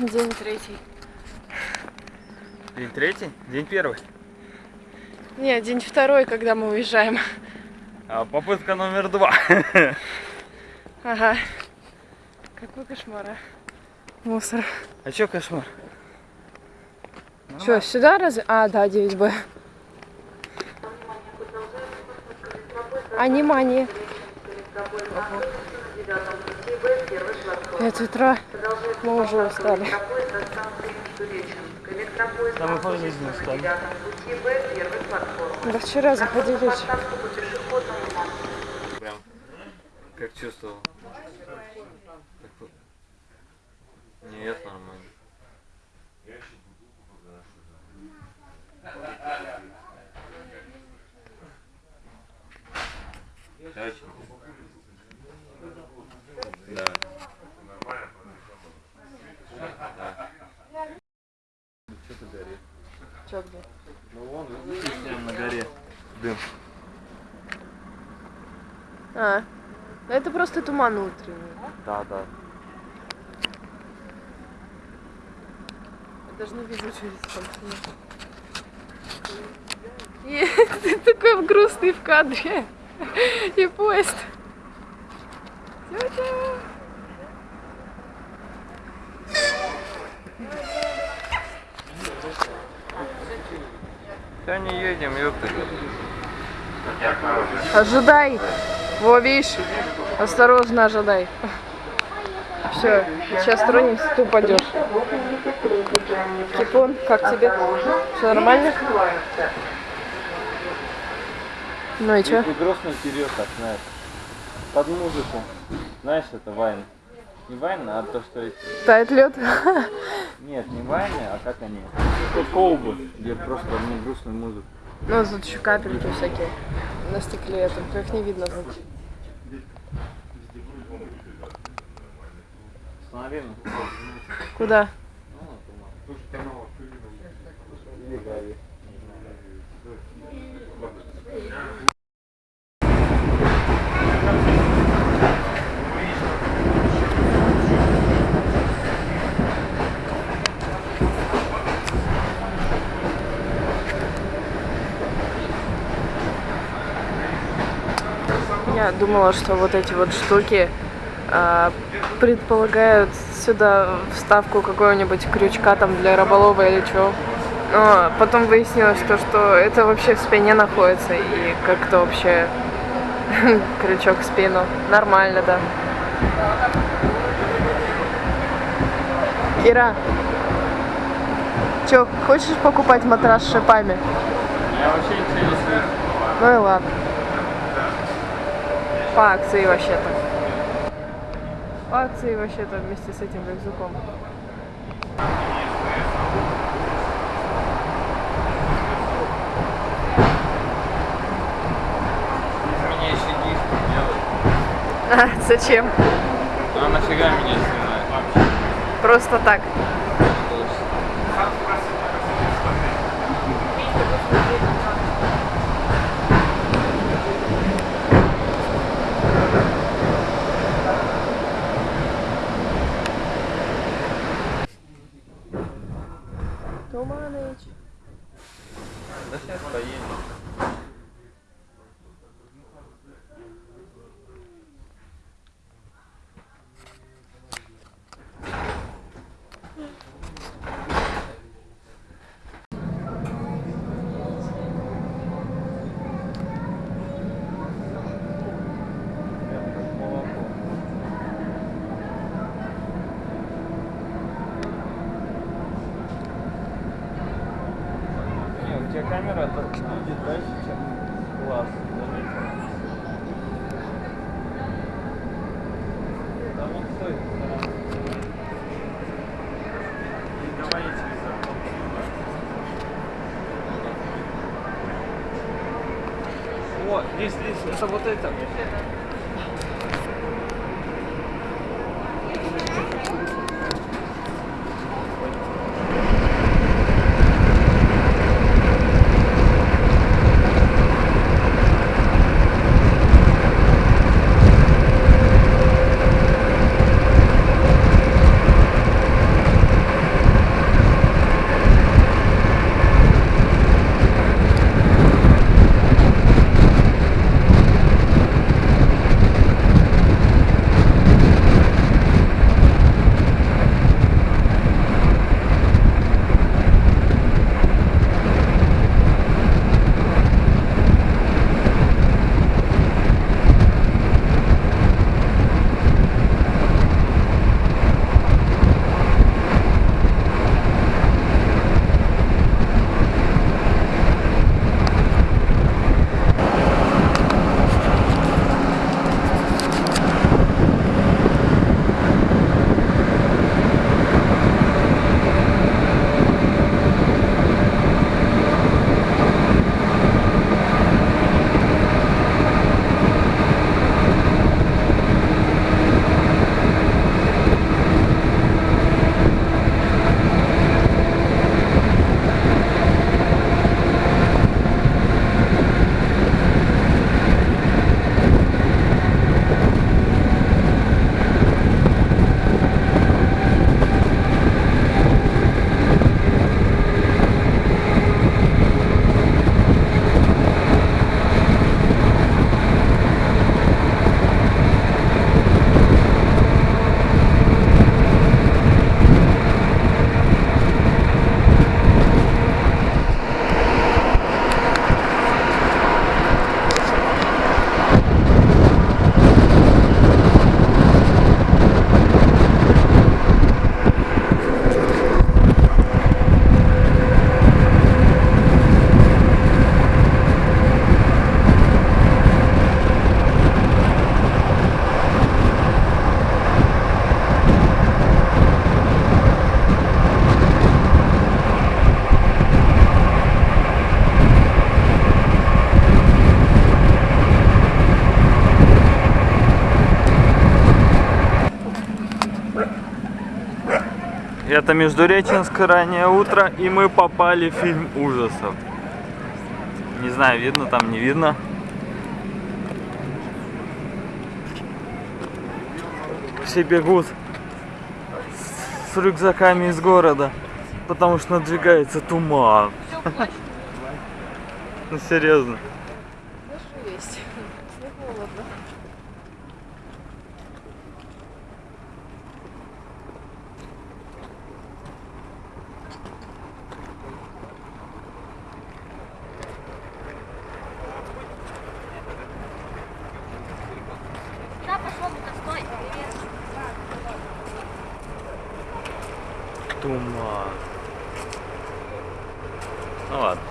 День третий. День третий? День первый. Нет, день второй, когда мы уезжаем. А попытка номер два. Ага. Какой кошмар, а? Мусор. А чё кошмар? Что, сюда разве? А, да, 9Б. А, внимание. Пять утра. Мы уже устали. Да мы по жизни устали. Да вчера заходили еще. Прям как чувствовал. Нет, нормально. Очень. Че где? Ну вон, видишь, прям на горе. Дым. А, ну это просто туман утренний. Да, да. Я даже не вижу через там И ты такой грустный в кадре. И поезд. Тетя. Да не едем, ёпта. Ожидай. Во, видишь? Осторожно ожидай. Все, сейчас тронемся, ты упадешь. Кипон, как тебе? Все нормально? Ну и что? Грустно вперед, так, знаешь. Под музыку. Знаешь, это вайн. Не вайн, а то, что. Тает лед? Нет, не вайны, а как они? Как колбы, где просто не грустную музыку. Ну, тут еще капельки всякие на стекле, только их не видно. тут. Ну. Куда? Я думала, что вот эти вот штуки а, предполагают сюда вставку какого-нибудь крючка там для рыболова или чего. Но потом выяснилось, то, что это вообще в спине находится и как-то вообще крючок в спину. Нормально, да. Ира, чё, хочешь покупать матрас с шипами? Я вообще слышу. Ну и ладно. По акции вообще-то. По акции вообще-то вместе с этим рюкзаком. А, зачем? А нафига меня вообще? Просто так. Туманыч. Да сейчас поедем. Не, у тебя камера так будет дальше, чем глаз. заметил? Да вон стой. И давай я через окно сниму. О, здесь, здесь, это вот это. Это Междуреченск, раннее утро, и мы попали в фильм ужасов. Не знаю, видно там, не видно. Все бегут с рюкзаками из города, потому что надвигается туман. Ну серьезно. Есть. холодно. Куда пошел то стой? Привет. Туман. Ну ладно.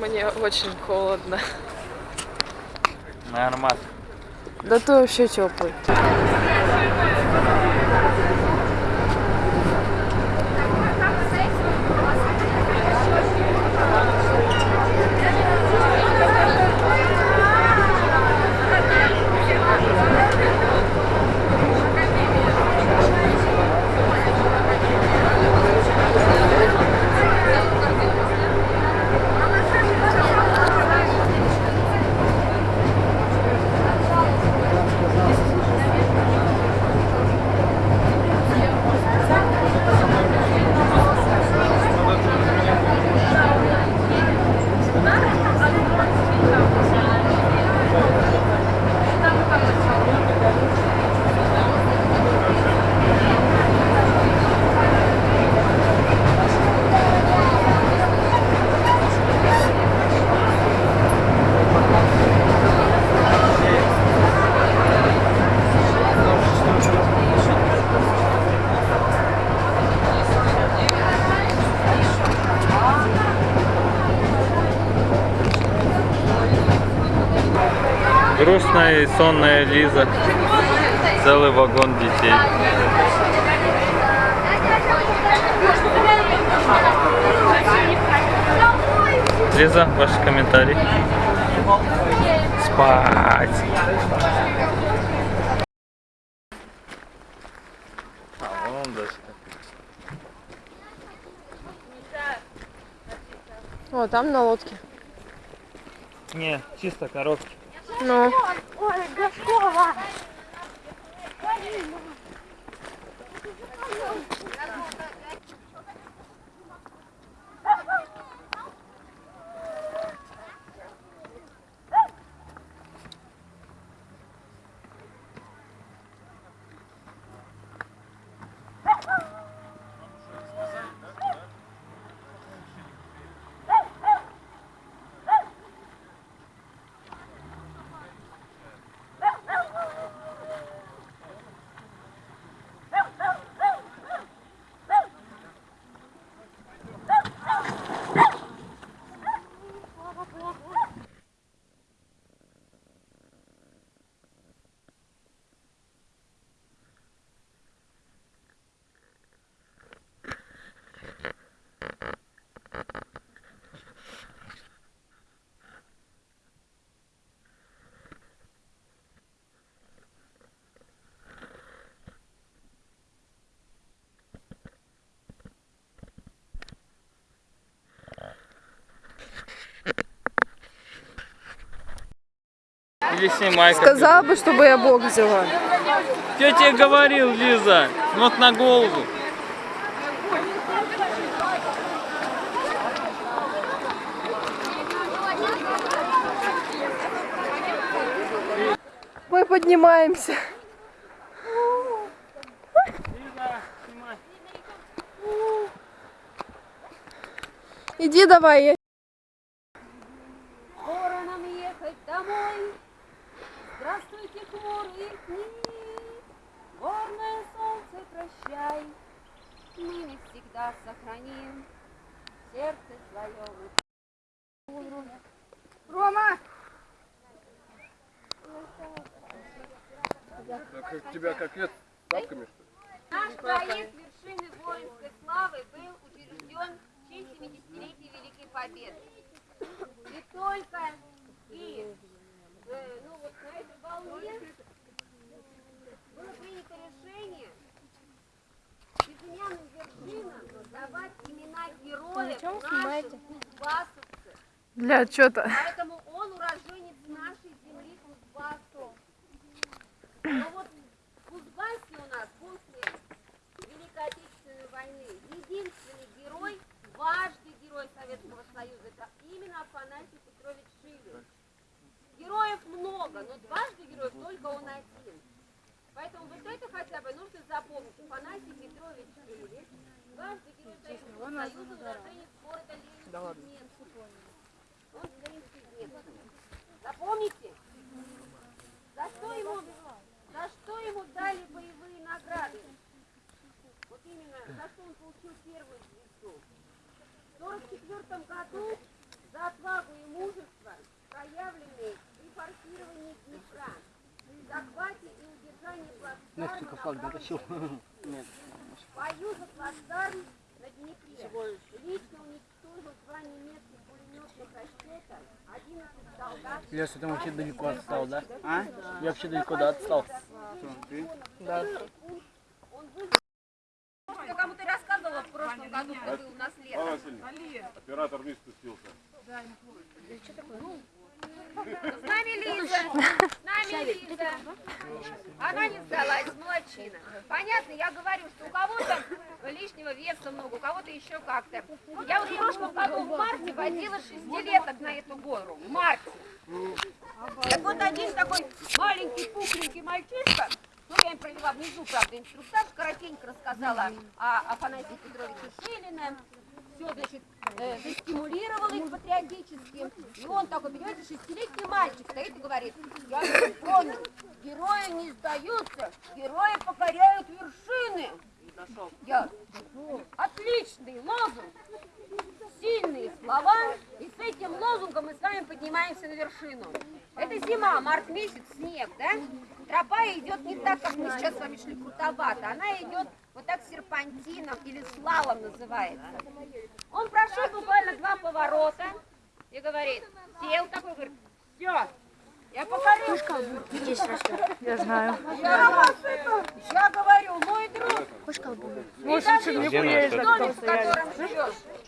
Мне очень холодно. Нормально. Да ты вообще теплый. Сонная Лиза. Целый вагон детей. Лиза, ваши комментарии? Спать. А, вон он дальше. О, там на лодке. Не, чисто коробки. Ну, Ой, Гаскова! Или снимай. как сказала бы, чтобы я бог взяла. Я тебе говорил, Лиза, вот на голову. Мы поднимаемся. Иди давай. я- Мы навсегда сохраним сердце своем. Рома! Как тебя как лет тапками, что ли? Наш проект вершины воинской славы был учрежден в честь 70-летия Великой Победы. И только и э, ну вот на этой волне было принято решение смены вершинам давать имена героев наших кузбассовцев. Для отчета. Поэтому он уроженец нашей земли Кузбассов. Но вот в у нас после Великой Отечественной войны единственный герой, важный герой Советского Союза, это именно Афанасий Петрович Шилин. Героев много, но дважды героев только он один. Поэтому вот это хотя бы нужно запомнить. Афанасий Петрович Левич, дважды герой Союзного Союза, уроженец города Ленинский Он Ленинский Запомните? За что ему, за что ему дали боевые награды? Вот именно, за что он получил первую звезду. В 44 году за отвагу и мужество, проявленные при форсировании Днепра, захвате и Настенька флаг дотащил. Нет. Бою за плацдарм на Днепре. Лично уничтожил два немецких пулеметных расчета, 11 солдат. Леша, ты вообще далеко отстал, да? А? Я вообще далеко, да, отстал. Ты? Да. Я кому-то рассказывала в прошлом году, когда был у нас лето. Оператор не спустился. Да, неплохо. Да что такое? Ну, с нами Лиза. С нами Лиза. Она не сдалась, молодчина. Понятно, я говорю, что у кого-то лишнего веса много, у кого-то еще как-то. Я вот в прошлом году в марте водила шестилеток на эту гору. В марте. Так вот один такой маленький, пухленький мальчишка, ну, я им провела внизу, правда, инструктаж, коротенько рассказала о Афанасии Петровиче Шилине, все, значит, э, застимулировал их патриотически. И он такой, понимаете, шестилетний мальчик стоит и говорит, я помню, герои не сдаются, герои покоряют вершины. Я, отличный лозунг, сильные слова, и с этим лозунгом мы с вами поднимаемся на вершину. Это зима, март месяц, снег, да? Тропа идет не так, как мы сейчас с вами шли крутовато, она идет вот так серпантином или слалом называется. Он прошел буквально два поворота и говорит, сел такой, говорит, все, я покорю. Пушка здесь растет. Я знаю. Я, я говорю, мой друг. Пушка Может, чернику есть на том стояли.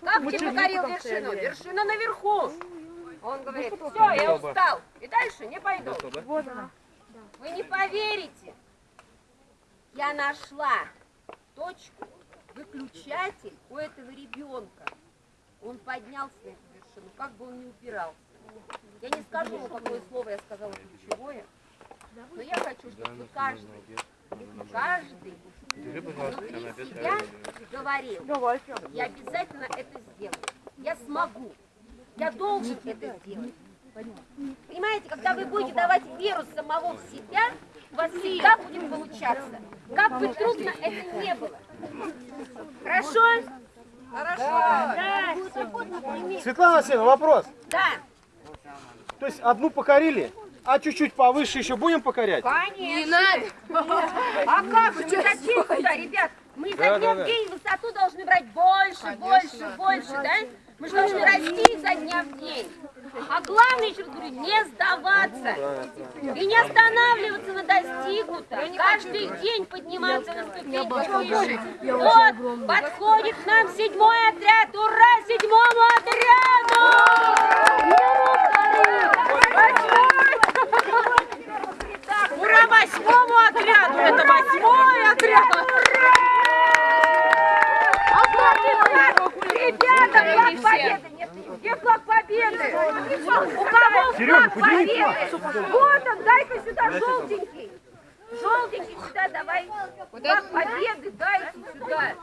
Как ты покорил вершину? Вершина наверху. Он говорит, все, я устал. И дальше не пойду. Вот она. Вы не поверите. Я нашла точку, выключатель у этого ребенка. Он поднялся на эту вершину, как бы он ни упирался. Я не скажу, какое слово я сказала ключевое, но я хочу, чтобы каждый, каждый внутри себя говорил, я обязательно это сделаю, я смогу, я должен это сделать. Понимаете, когда вы будете давать веру самого в себя, у вас будет получаться. Как бы трудно это не было. Хорошо? Хорошо. Да. Светлана Васильевна, вопрос. Да. То есть одну покорили, а чуть-чуть повыше еще будем покорять? Конечно. Не надо. А как же? Ну, зачем сюда, ребят? Мы изо дня в день высоту должны брать больше, больше, больше, да? Мы же должны расти изо дня в день. А главное, еще говорю, не сдаваться. И не останавливаться на достигнутом. Каждый день подниматься на ступеньку выше. Вот, подходит к нам седьмой отряд. Ура седьмому отряду! Ура восьмому отряду! Поверь! Вот он, дай-ка сюда желтенький! Желтенький сюда давай. Флаг победы дай сюда.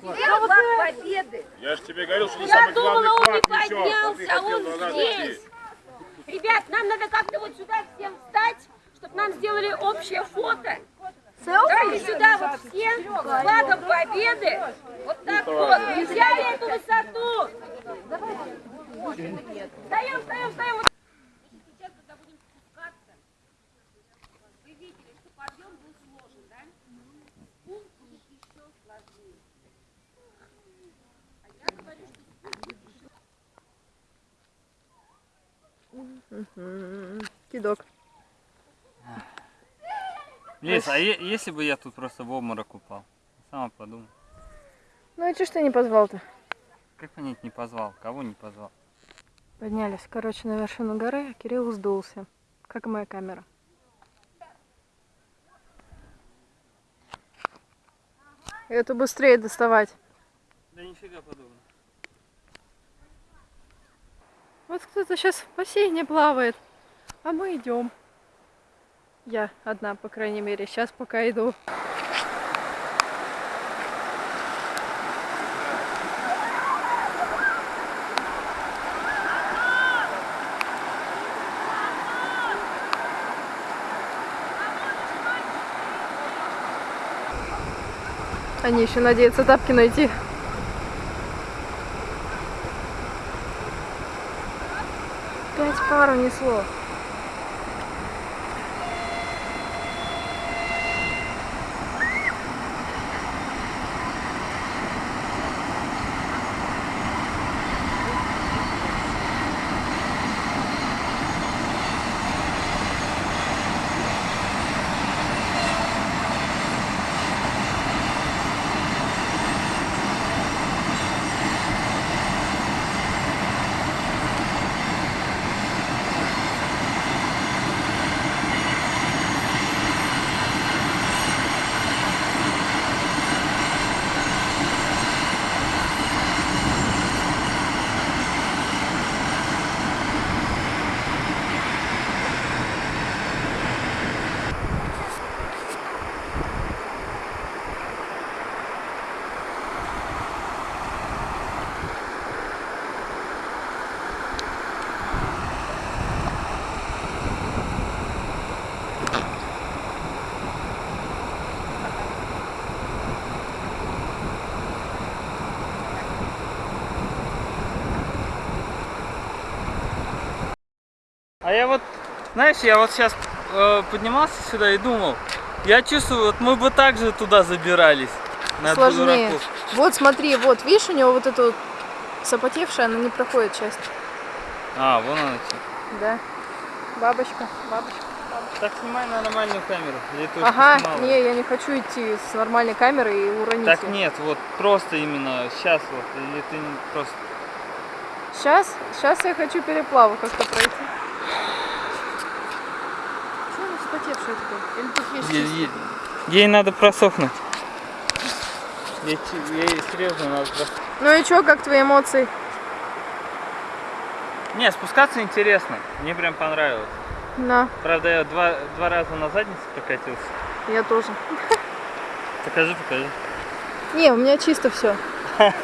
Флаг победы. Я же тебе говорил, что Я думала, он не поднялся, а он здесь. Ребят, нам надо как-то вот сюда всем встать, чтобы нам сделали общее фото. Дайте сюда вот все флагом победы. Вот так вот. Взяли эту высоту. Встаем, встаем, встаем. Кидок. Лиз, а если бы я тут просто в обморок упал? Сама подумай. Ну а и что ж ты не позвал-то? Как понять не позвал? Кого не позвал? Поднялись, короче, на вершину горы, а Кирилл сдулся, как и моя камера. Это быстрее доставать. Да нифига подобного. Вот кто-то сейчас в бассейне плавает, а мы идем. Я одна, по крайней мере, сейчас пока иду. Они еще надеются тапки найти. Пять пар А я вот, знаешь, я вот сейчас поднимался сюда и думал, я чувствую, вот мы бы также туда забирались. На Сложнее. дураков. Вот смотри, вот, видишь, у него вот эта вот запотевшая, она не проходит часть. А, вон она. Да. Бабочка, бабочка. Так снимай на нормальную камеру. Ага, не, я не хочу идти с нормальной камерой и уронить Так её. нет, вот просто именно сейчас вот, или ты просто... Сейчас, сейчас я хочу переплаву как-то пройти. Чего такая? Или тут есть Ей, ей- надо просохнуть. Ей, ей серьезно надо просохнуть. Ну и чё, как твои эмоции? Не, спускаться интересно. Мне прям понравилось. На, Правда, я два, два раза на заднице прокатился. я тоже. Покажи, покажи. Не, у меня чисто все.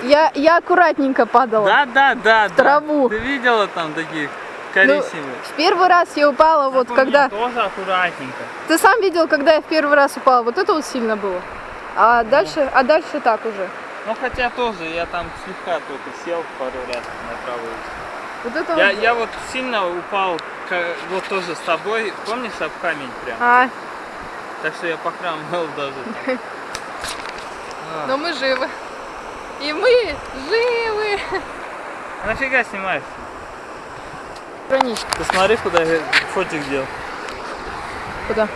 Я, я аккуратненько падала. Да, да, да, да. траву. Ты видела там таких Ну, коричневых? в первый раз я упала вот Так меня когда... Тоже аккуратненько. Ты сам видел, когда я в первый раз упала. Вот это вот сильно было. А дальше, а дальше так уже. Ну хотя тоже, я там слегка только сел пару раз на правую. Вот это Я, вот. я вот сильно упал, вот тоже с тобой, помнишь, об камень прям? А, Так что я похрамывал даже. А, но мы живы. И мы живы. Нафига снимаешь? Хранить. Ты смотри, куда я фотик делал. Куда?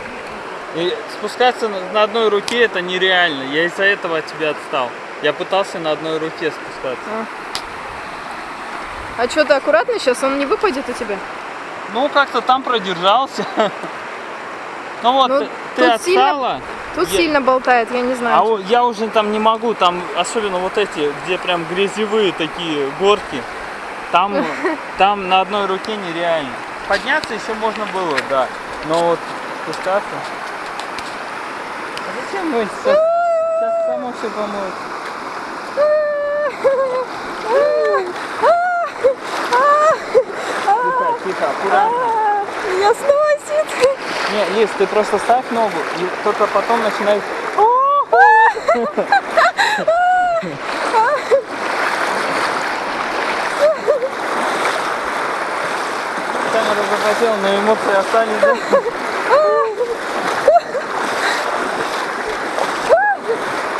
И спускаться на, одной руке это нереально. Я из-за этого от тебя отстал. Я пытался на одной руке спускаться. А что, ты аккуратно сейчас? Он не выпадет у тебя? Ну, как-то там продержался. Ну вот, Ну, ты, ты тут сильно- отстала, Тут Я- сильно болтает, я не а знаю. у- я уже там не могу, там особенно вот эти, где прям грязевые такие горки, там, там на одной руке нереально. Подняться еще можно было, да, но вот спускаться. А зачем мы сейчас, сейчас само все помоет? Тихо, тихо, аккуратно. Меня сносит. Не, Лиз, ты просто ставь ногу и только потом начинай. Камера захватила, но эмоции остались, да?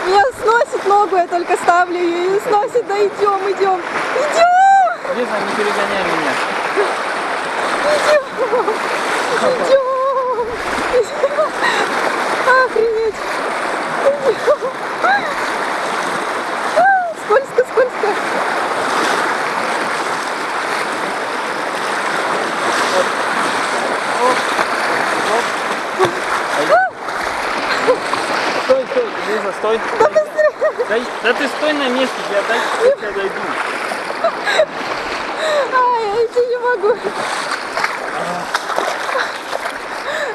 Меня сносит ногу, я только ставлю ее и сносит. Да идем, идем. Идем, Лиза, не перегоняй меня. идем. Охренеть. Идем. А, Скользко, скользко. Стой, Лиза, стой. Да, да ты стой на месте, я дальше тебя дойду. Ай, я идти не могу.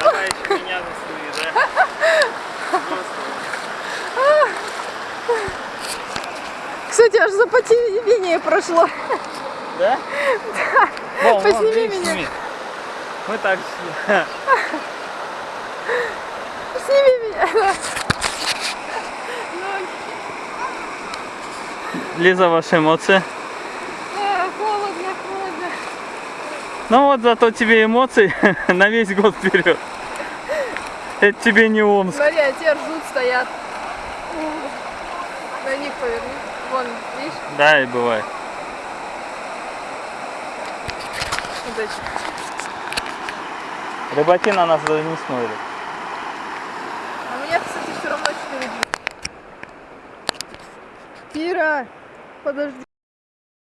Давай еще меня засуни, да? Кстати, аж запотевение прошло. Да? Вон, вон, Посними видишь, меня. сними. Мы так шли. Сними меня. Лиза, ваши эмоции? А, Холодно, холодно. Ну вот зато тебе эмоций на весь год вперед. Это тебе не Омск. Смотри, а те ржут, стоят. На них поверни. Вон, видишь? Да, и бывает. Эти. Рыбаки на нас даже не смотрят. А меня, кстати, все равно 4 Кира, подожди.